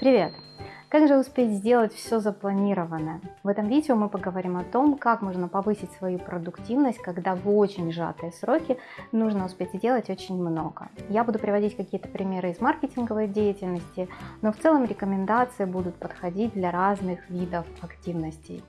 Привет! Как же успеть сделать все запланированное? В этом видео мы поговорим о том, как можно повысить свою продуктивность, когда в очень сжатые сроки нужно успеть сделать очень много. Я буду приводить какие-то примеры из маркетинговой деятельности, но в целом рекомендации будут подходить для разных видов активностей.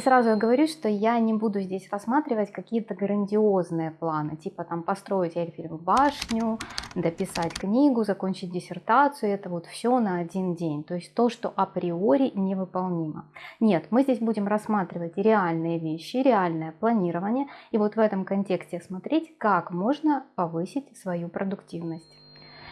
И сразу я говорю, что я не буду здесь рассматривать какие-то грандиозные планы, типа там построить Эльфелеву башню, дописать книгу, закончить диссертацию, это вот все на один день. То есть то, что априори невыполнимо. Нет, мы здесь будем рассматривать реальные вещи, реальное планирование, и вот в этом контексте смотреть, как можно повысить свою продуктивность.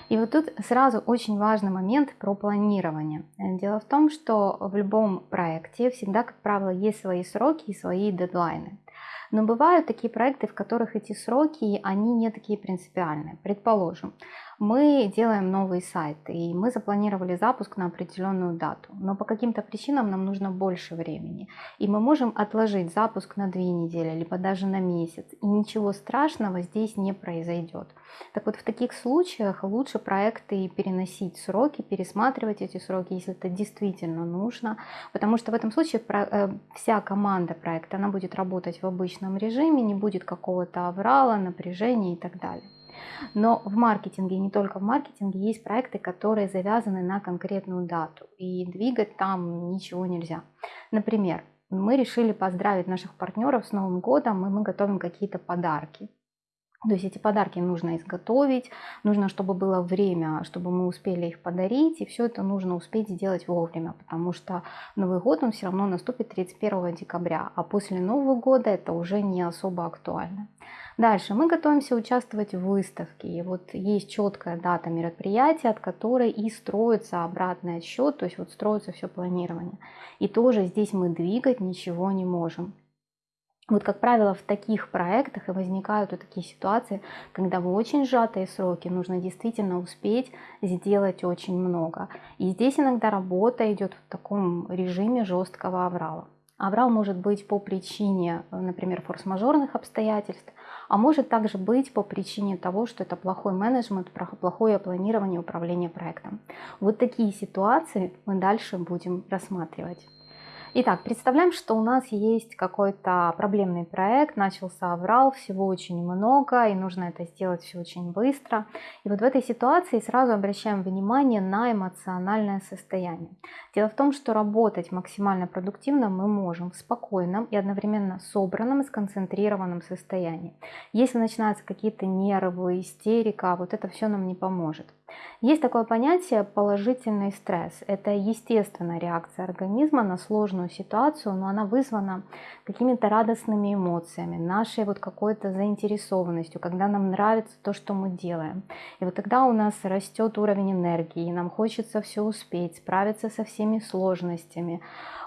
И вот тут сразу очень важный момент про планирование. Дело в том, что в любом проекте всегда, как правило, есть свои сроки и свои дедлайны. Но бывают такие проекты, в которых эти сроки, они не такие принципиальные. Предположим, мы делаем новый сайт, и мы запланировали запуск на определенную дату, но по каким-то причинам нам нужно больше времени, и мы можем отложить запуск на две недели, либо даже на месяц, и ничего страшного здесь не произойдет. Так вот, в таких случаях лучше проекты переносить сроки, пересматривать эти сроки, если это действительно нужно, потому что в этом случае э, вся команда проекта, она будет работать в обычном режиме, не будет какого-то аврала, напряжения и так далее. Но в маркетинге, не только в маркетинге, есть проекты, которые завязаны на конкретную дату, и двигать там ничего нельзя. Например, мы решили поздравить наших партнеров с Новым годом, и мы готовим какие-то подарки. То есть эти подарки нужно изготовить, нужно, чтобы было время, чтобы мы успели их подарить, и все это нужно успеть сделать вовремя, потому что Новый год, он все равно наступит 31 декабря, а после Нового года это уже не особо актуально. Дальше мы готовимся участвовать в выставке. И вот есть четкая дата мероприятия, от которой и строится обратный отсчет, то есть вот строится все планирование. И тоже здесь мы двигать ничего не можем. Вот, как правило, в таких проектах и возникают вот такие ситуации, когда в очень сжатые сроки нужно действительно успеть сделать очень много. И здесь иногда работа идет в таком режиме жесткого аврала. Аврал может быть по причине, например, форс-мажорных обстоятельств, а может также быть по причине того, что это плохой менеджмент, плохое планирование управления проектом. Вот такие ситуации мы дальше будем рассматривать. Итак, представляем, что у нас есть какой-то проблемный проект, начался аврал, всего очень много, и нужно это сделать все очень быстро. И вот в этой ситуации сразу обращаем внимание на эмоциональное состояние. Дело в том, что работать максимально продуктивно мы можем в спокойном и одновременно собранном и сконцентрированном состоянии. Если начинаются какие-то нервы, истерика, вот это все нам не поможет. Есть такое понятие положительный стресс. Это естественная реакция организма на сложную ситуацию, но она вызвана какими-то радостными эмоциями, нашей вот какой-то заинтересованностью, когда нам нравится то, что мы делаем. И вот тогда у нас растет уровень энергии, и нам хочется все успеть, справиться со всеми сложностями.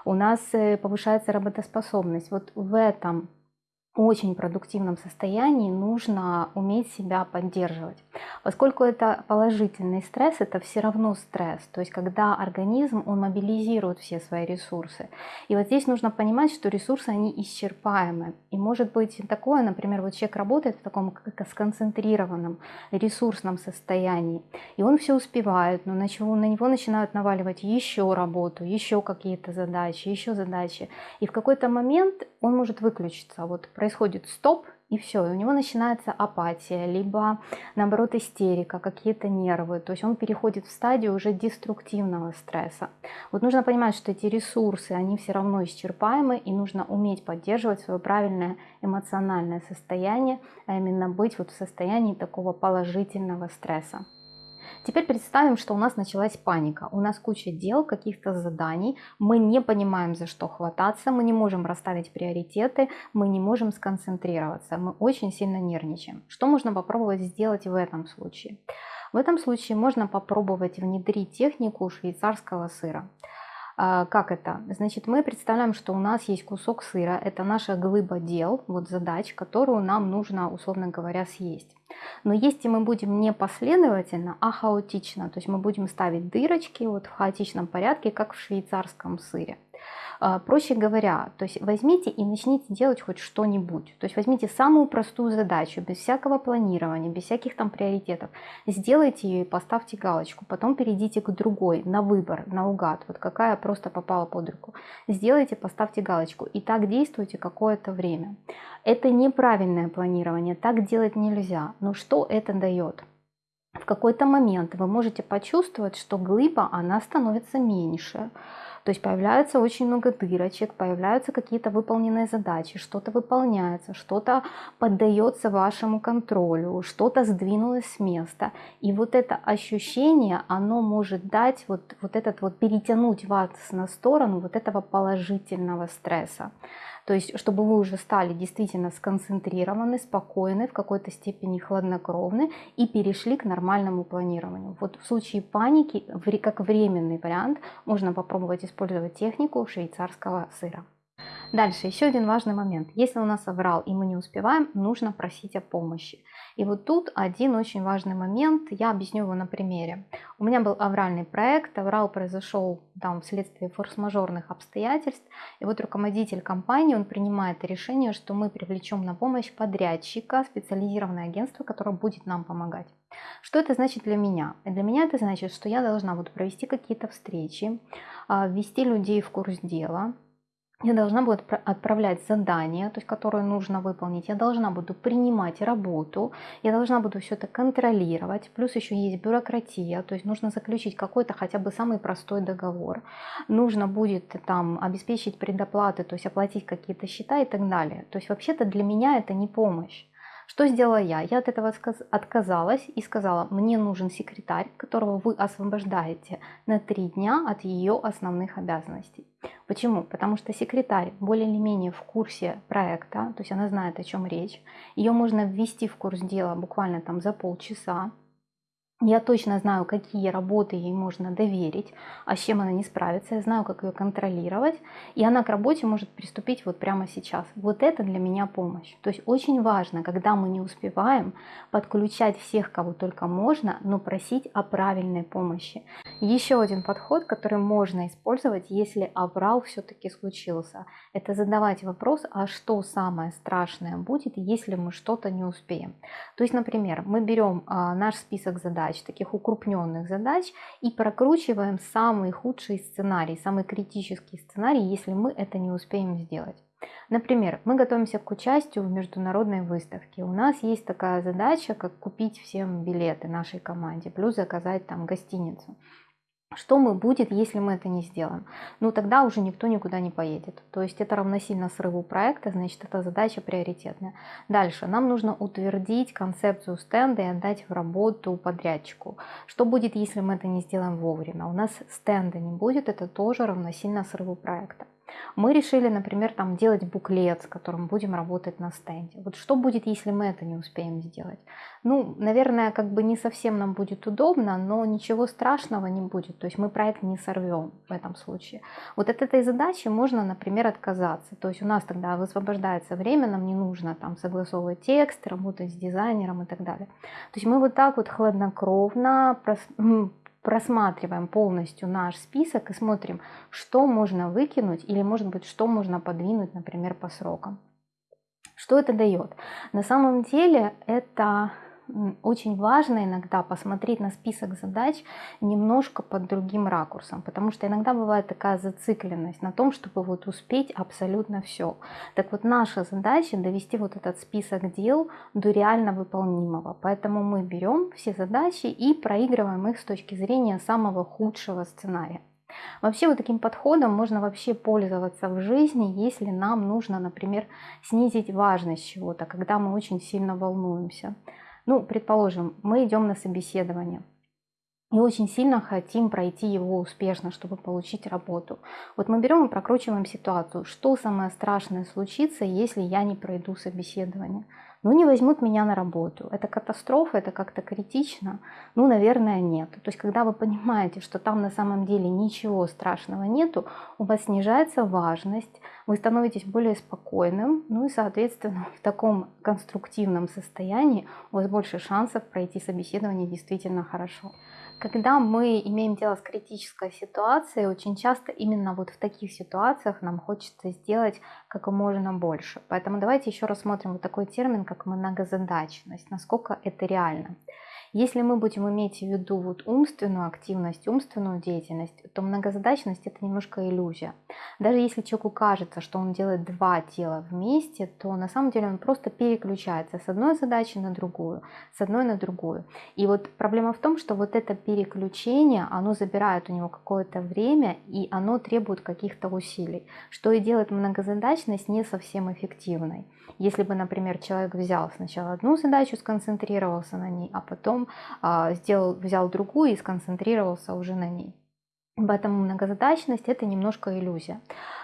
У нас э, повышается работоспособность. Вот в этом очень продуктивном состоянии нужно уметь себя поддерживать. Поскольку это положительный стресс, это все равно стресс. То есть когда организм, он мобилизирует все свои ресурсы. И вот здесь нужно понимать, что ресурсы, они исчерпаемы. И может быть такое, например, вот человек работает в таком как сконцентрированном ресурсном состоянии. И он все успевает, но на, чего, на него начинают наваливать еще работу, еще какие-то задачи, еще задачи. И в какой-то момент он может выключиться. Вот происходит стоп, и все, и у него начинается апатия, либо наоборот истерика, какие-то нервы, то есть он переходит в стадию уже деструктивного стресса. Вот нужно понимать, что эти ресурсы, они все равно исчерпаемы, и нужно уметь поддерживать свое правильное эмоциональное состояние, а именно быть вот в состоянии такого положительного стресса. Теперь представим, что у нас началась паника. У нас куча дел, каких-то заданий. Мы не понимаем, за что хвататься. Мы не можем расставить приоритеты. Мы не можем сконцентрироваться. Мы очень сильно нервничаем. Что можно попробовать сделать в этом случае? В этом случае можно попробовать внедрить технику швейцарского сыра. А, как это? Значит, мы представляем, что у нас есть кусок сыра, это наша глыба дел, вот задач, которую нам нужно, условно говоря, съесть. Но если мы будем не последовательно, а хаотично, то есть мы будем ставить дырочки вот в хаотичном порядке, как в швейцарском сыре, проще говоря, то есть возьмите и начните делать хоть что-нибудь. То есть возьмите самую простую задачу, без всякого планирования, без всяких там приоритетов. Сделайте ее и поставьте галочку. Потом перейдите к другой, на выбор, наугад. Вот какая просто попала под руку. Сделайте, поставьте галочку. И так действуйте какое-то время. Это неправильное планирование, так делать нельзя. Но что это дает? В какой-то момент вы можете почувствовать, что глыба, она становится меньше. То есть появляется очень много дырочек, появляются какие-то выполненные задачи, что-то выполняется, что-то поддается вашему контролю, что-то сдвинулось с места. И вот это ощущение, оно может дать вот, вот этот вот, перетянуть вас на сторону вот этого положительного стресса. То есть, чтобы вы уже стали действительно сконцентрированы, спокойны, в какой-то степени хладнокровны и перешли к нормальному планированию. Вот в случае паники, как временный вариант, можно попробовать использовать технику швейцарского сыра. Дальше, еще один важный момент. Если у нас оврал и мы не успеваем, нужно просить о помощи. И вот тут один очень важный момент, я объясню его на примере. У меня был авральный проект, аврал произошел там вследствие форс-мажорных обстоятельств, и вот руководитель компании, он принимает решение, что мы привлечем на помощь подрядчика, специализированное агентство, которое будет нам помогать. Что это значит для меня? Для меня это значит, что я должна буду провести какие-то встречи, а, ввести людей в курс дела, я должна буду отправлять задания, то есть, которые нужно выполнить, я должна буду принимать работу, я должна буду все это контролировать, плюс еще есть бюрократия, то есть нужно заключить какой-то хотя бы самый простой договор, нужно будет там обеспечить предоплаты, то есть оплатить какие-то счета и так далее. То есть вообще-то для меня это не помощь. Что сделала я? Я от этого отказалась и сказала, мне нужен секретарь, которого вы освобождаете на три дня от ее основных обязанностей. Почему? Потому что секретарь более или менее в курсе проекта, то есть она знает, о чем речь. Ее можно ввести в курс дела буквально там за полчаса. Я точно знаю, какие работы ей можно доверить, а с чем она не справится. Я знаю, как ее контролировать. И она к работе может приступить вот прямо сейчас. Вот это для меня помощь. То есть очень важно, когда мы не успеваем, подключать всех, кого только можно, но просить о правильной помощи. Еще один подход, который можно использовать, если аврал все-таки случился. Это задавать вопрос, а что самое страшное будет, если мы что-то не успеем. То есть, например, мы берем а, наш список задач, задач, таких укрупненных задач, и прокручиваем самый худший сценарий, самый критический сценарий, если мы это не успеем сделать. Например, мы готовимся к участию в международной выставке. У нас есть такая задача, как купить всем билеты нашей команде, плюс заказать там гостиницу. Что мы будет, если мы это не сделаем? Ну, тогда уже никто никуда не поедет. То есть это равносильно срыву проекта, значит, эта задача приоритетная. Дальше, нам нужно утвердить концепцию стенда и отдать в работу подрядчику. Что будет, если мы это не сделаем вовремя? У нас стенда не будет, это тоже равносильно срыву проекта. Мы решили, например, там делать буклет, с которым будем работать на стенде. Вот что будет, если мы это не успеем сделать? Ну, наверное, как бы не совсем нам будет удобно, но ничего страшного не будет. То есть мы проект не сорвем в этом случае. Вот от этой задачи можно, например, отказаться. То есть у нас тогда высвобождается время, нам не нужно там согласовывать текст, работать с дизайнером и так далее. То есть мы вот так вот хладнокровно просматриваем полностью наш список и смотрим, что можно выкинуть или, может быть, что можно подвинуть, например, по срокам. Что это дает? На самом деле это очень важно иногда посмотреть на список задач немножко под другим ракурсом, потому что иногда бывает такая зацикленность на том, чтобы вот успеть абсолютно все. Так вот наша задача довести вот этот список дел до реально выполнимого, поэтому мы берем все задачи и проигрываем их с точки зрения самого худшего сценария. Вообще вот таким подходом можно вообще пользоваться в жизни, если нам нужно, например, снизить важность чего-то, когда мы очень сильно волнуемся. Ну, предположим, мы идем на собеседование и очень сильно хотим пройти его успешно, чтобы получить работу. Вот мы берем и прокручиваем ситуацию, что самое страшное случится, если я не пройду собеседование. Ну, не возьмут меня на работу. Это катастрофа, это как-то критично? Ну, наверное, нет. То есть, когда вы понимаете, что там на самом деле ничего страшного нету, у вас снижается важность, вы становитесь более спокойным, ну и, соответственно, в таком конструктивном состоянии у вас больше шансов пройти собеседование действительно хорошо. Когда мы имеем дело с критической ситуацией, очень часто именно вот в таких ситуациях нам хочется сделать как можно больше. Поэтому давайте еще рассмотрим вот такой термин, как многозадачность, насколько это реально. Если мы будем иметь в виду вот умственную активность, умственную деятельность, то многозадачность это немножко иллюзия. Даже если человеку кажется, что он делает два дела вместе, то на самом деле он просто переключается с одной задачи на другую, с одной на другую. И вот проблема в том, что вот это переключение, оно забирает у него какое-то время и оно требует каких-то усилий, что и делает многозадачность не совсем эффективной. Если бы, например, человек взял сначала одну задачу, сконцентрировался на ней, а потом а, сделал, взял другую и сконцентрировался уже на ней. Поэтому многозадачность это немножко иллюзия.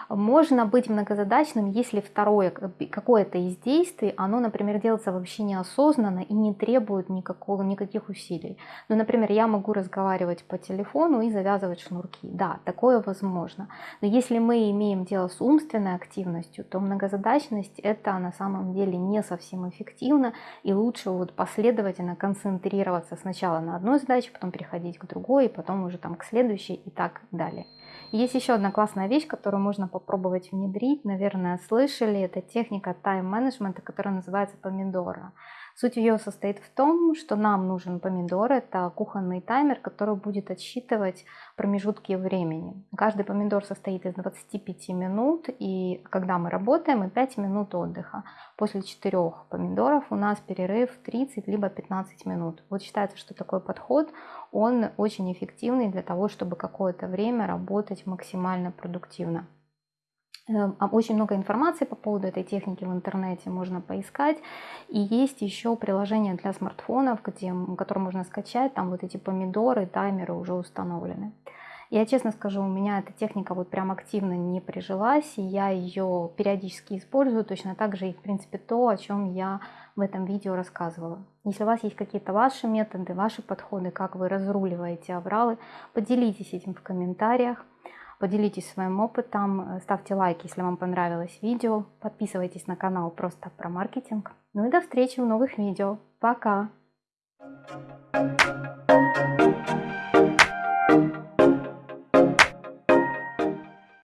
Можно быть многозадачным, если второе какое-то из действий, оно, например, делается вообще неосознанно и не требует никакого, никаких усилий. Ну, например, я могу разговаривать по телефону и завязывать шнурки. Да, такое возможно. Но если мы имеем дело с умственной активностью, то многозадачность это на самом деле не совсем эффективно и лучше вот последовательно концентрироваться сначала на одной задаче, потом переходить к другой, потом уже там к следующей и так далее. Есть еще одна классная вещь, которую можно попробовать внедрить. Наверное, слышали. Это техника тайм-менеджмента, которая называется помидора. Суть ее состоит в том, что нам нужен помидор. Это кухонный таймер, который будет отсчитывать промежутки времени. Каждый помидор состоит из 25 минут, и когда мы работаем, и 5 минут отдыха. После 4 помидоров у нас перерыв 30 либо 15 минут. Вот считается, что такой подход, он очень эффективный для того, чтобы какое-то время работать максимально продуктивно. Эм, очень много информации по поводу этой техники в интернете можно поискать. И есть еще приложение для смартфонов, где, которое можно скачать, там вот эти помидоры, таймеры уже установлены. Я честно скажу, у меня эта техника вот прям активно не прижилась, и я ее периодически использую, точно так же и в принципе то, о чем я в этом видео рассказывала. Если у вас есть какие-то ваши методы, ваши подходы, как вы разруливаете авралы, поделитесь этим в комментариях. Поделитесь своим опытом, э, ставьте лайк, если вам понравилось видео, подписывайтесь на канал просто про маркетинг. Ну и до встречи в новых видео. Пока! Thank you.